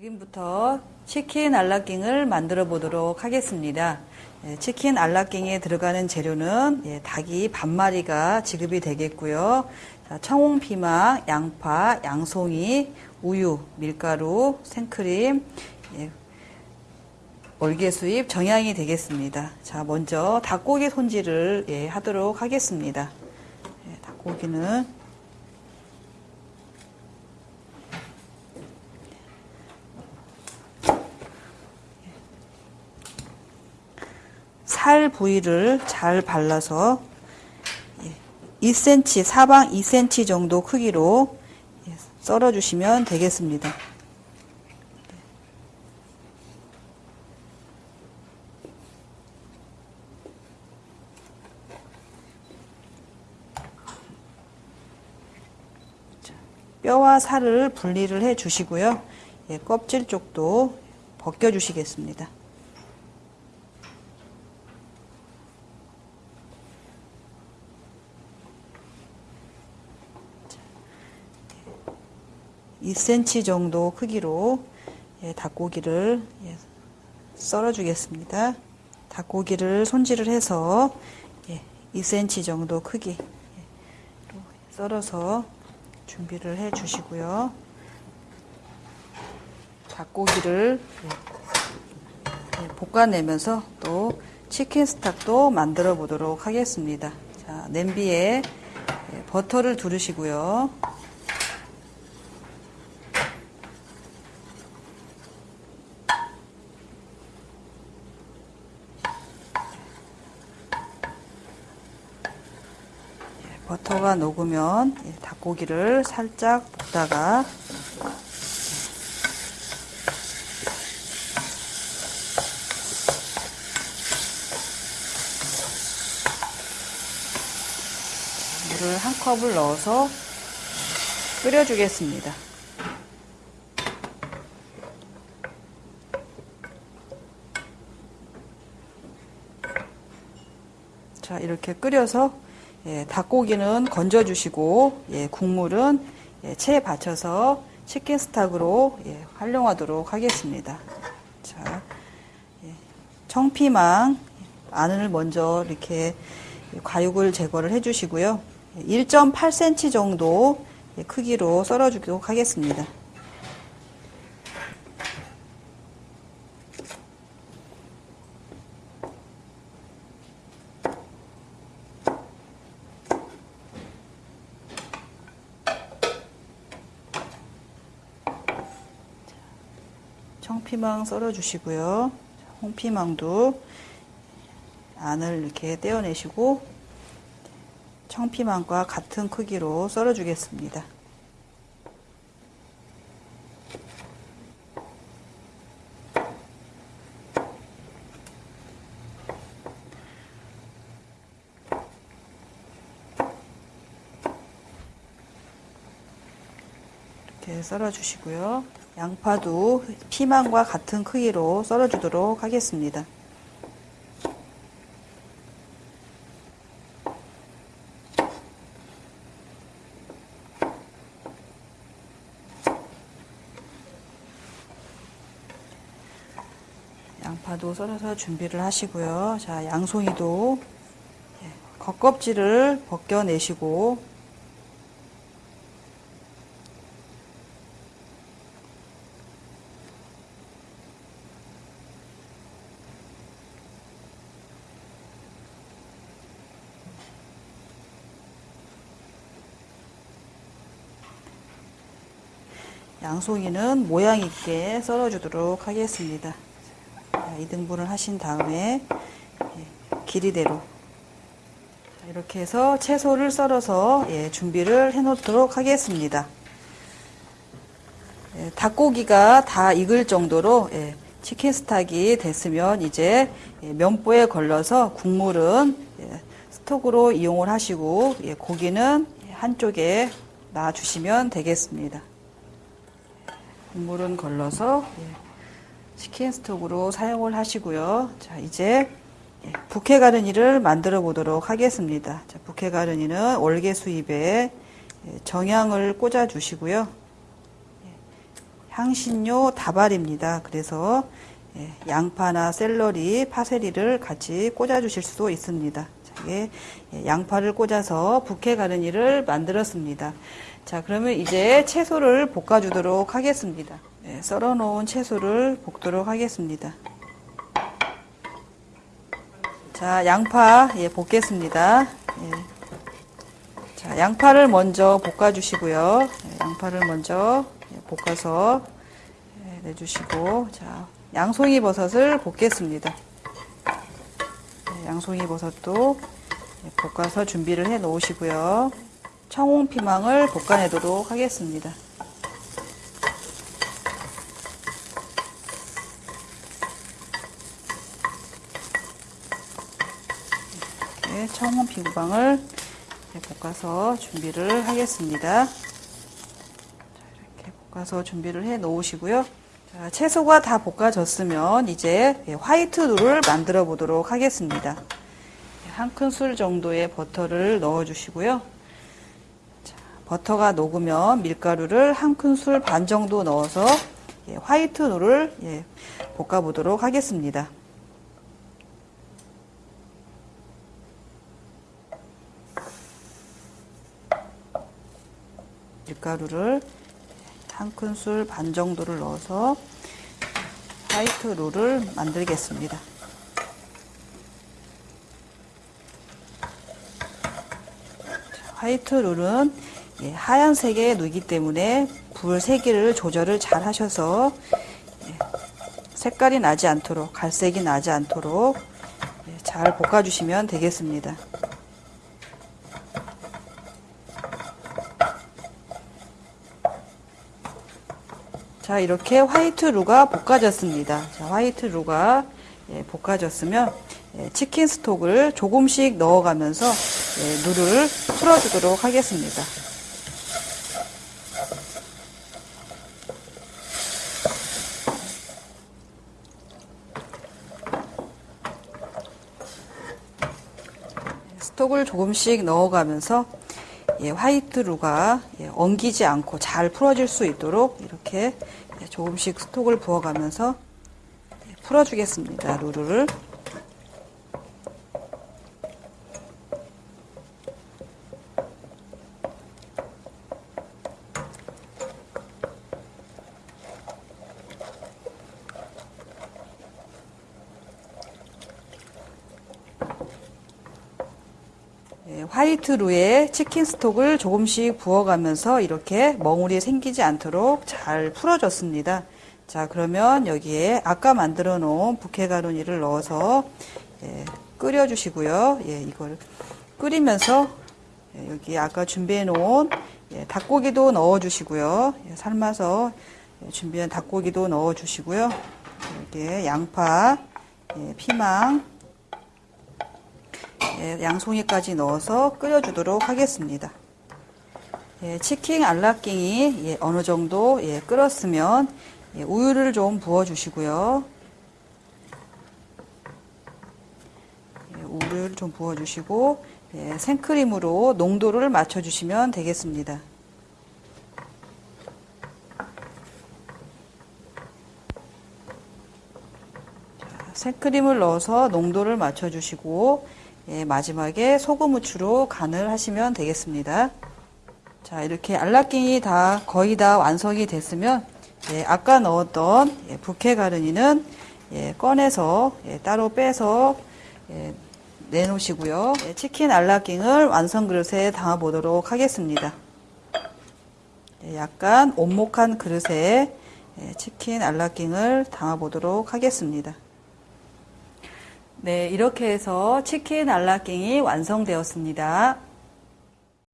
지금부터 치킨 알라킹을 만들어 보도록 하겠습니다. 예, 치킨 알라킹에 들어가는 재료는 예, 닭이 반마리가 지급이 되겠고요. 자, 청홍피망, 양파, 양송이, 우유, 밀가루, 생크림, 예, 월계수잎, 정향이 되겠습니다. 자, 먼저 닭고기 손질을 예, 하도록 하겠습니다. 예, 닭고기는 살 부위를 잘 발라서 2cm, 사방 2cm 정도 크기로 썰어 주시면 되겠습니다. 뼈와 살을 분리를 해 주시고요. 예, 껍질 쪽도 벗겨 주시겠습니다. 2cm 정도 크기로 예, 닭고기를 예, 썰어 주겠습니다. 닭고기를 손질을 해서 예, 2cm 정도 크기 예, 썰어서 준비를 해 주시고요. 닭고기를 예, 볶아내면서 또 치킨 스탁도 만들어 보도록 하겠습니다. 자, 냄비에 예, 버터를 두르시고요. 버터가 녹으면 닭고기를 살짝 볶다가 물을 한 컵을 넣어서 끓여주겠습니다. 자, 이렇게 끓여서 예, 닭고기는 건져주시고 예, 국물은 예, 체에 받쳐서 치킨 스탁으로 예, 활용하도록 하겠습니다. 자, 예, 청피망 안을 먼저 이렇게 과육을 제거를 해주시고요. 1.8cm 정도 예, 크기로 썰어주도록 하겠습니다. 청피망 썰어주시고요. 홍피망도 안을 이렇게 떼어내시고 청피망과 같은 크기로 썰어주겠습니다. 이렇게 썰어주시고요. 양파도 피망과 같은 크기로 썰어주도록 하겠습니다. 양파도 썰어서 준비를 하시고요. 자, 양송이도 예, 겉껍질을 벗겨내시고 양송이는 모양 있게 썰어주도록 하겠습니다. 2등분을 하신 다음에 예, 길이대로 이렇게 해서 채소를 썰어서 예, 준비를 해 놓도록 하겠습니다. 예, 닭고기가 다 익을 정도로 치킨 스탁이 됐으면 이제 면보에 걸러서 국물은 스톡으로 이용을 하시고 고기는 한쪽에 놔주시면 되겠습니다. 국물은 걸러서 치킨 스톡으로 사용을 하시고요. 자, 이제 부케 가르니를 만들어 보도록 하겠습니다. 자, 부케 가르니는 월계 수잎에 정향을 꽂아 주시고요. 향신료 다발입니다. 그래서 예, 양파나 샐러리, 파세리를 같이 꽂아 주실 수도 있습니다. 자, 이게 예, 양파를 꽂아서 부케 가르니를 만들었습니다. 자, 그러면 이제 채소를 볶아주도록 하겠습니다. 네, 썰어 놓은 채소를 볶도록 하겠습니다. 자, 양파 예, 볶겠습니다. 예. 자, 양파를 먼저 볶아 주시고요. 예, 양파를 먼저 예, 볶아서 예, 내주시고, 자, 양송이 버섯을 볶겠습니다. 예, 양송이 버섯도 예, 볶아서 준비를 해 놓으시고요. 청홍 피망을 볶아내도록 하겠습니다. 이렇게 청홍 피망을 볶아서 준비를 하겠습니다. 자, 이렇게 볶아서 준비를 해 놓으시고요. 자, 채소가 다 볶아졌으면 이제 화이트 룰을 만들어 보도록 하겠습니다. 한 큰술 정도의 버터를 넣어 주시고요. 버터가 녹으면 밀가루를 한 큰술 반 정도 넣어서 예, 화이트 룰을 예, 볶아 보도록 하겠습니다. 밀가루를 한 큰술 반 정도를 넣어서 화이트 룰을 만들겠습니다. 화이트 룰은 예, 하얀색의 누기 때문에 불 세기를 조절을 잘 하셔서 예, 색깔이 나지 않도록 갈색이 나지 않도록 예, 잘 볶아주시면 되겠습니다. 자 이렇게 화이트 루가 볶아졌습니다. 자, 화이트 루가 예, 볶아졌으면 예, 치킨 스톡을 조금씩 넣어가면서 예, 누를 풀어주도록 하겠습니다. 스톡을 조금씩 넣어가면서 예, 화이트 루가 예, 엉기지 않고 잘 풀어질 수 있도록 이렇게 예, 조금씩 스톡을 부어가면서 예, 풀어주겠습니다. 루를. 화이트 루에 치킨 스톡을 조금씩 부어가면서 이렇게 멍울이 생기지 않도록 잘 풀어줬습니다. 자, 그러면 여기에 아까 만들어 놓은 부케가루니를 넣어서 예, 끓여주시고요. 예, 이걸 끓이면서 예, 여기 아까 준비해 놓은 예, 닭고기도 넣어주시고요. 예, 삶아서 예, 준비한 닭고기도 넣어주시고요. 여기에 양파, 예, 피망, 예, 양송이까지 넣어서 끓여주도록 하겠습니다. 예, 치킨 알라킹이 예, 어느 정도 예, 끓었으면 예, 우유를 좀 부어주시고요. 예, 우유를 좀 부어주시고 예, 생크림으로 농도를 맞춰주시면 되겠습니다. 자, 생크림을 넣어서 농도를 맞춰주시고 예, 마지막에 소금 후추로 간을 하시면 되겠습니다. 자, 이렇게 알라킹이 다 거의 다 완성이 됐으면 예, 아까 넣었던 예, 부케 가르니는 예, 꺼내서 예, 따로 빼서 예, 내놓으시고요. 예, 치킨 알라킹을 완성 그릇에 담아 보도록 하겠습니다. 예, 약간 온목한 그릇에 예, 치킨 알라킹을 담아 보도록 하겠습니다. 네, 이렇게 해서 치킨 알라킹이 완성되었습니다.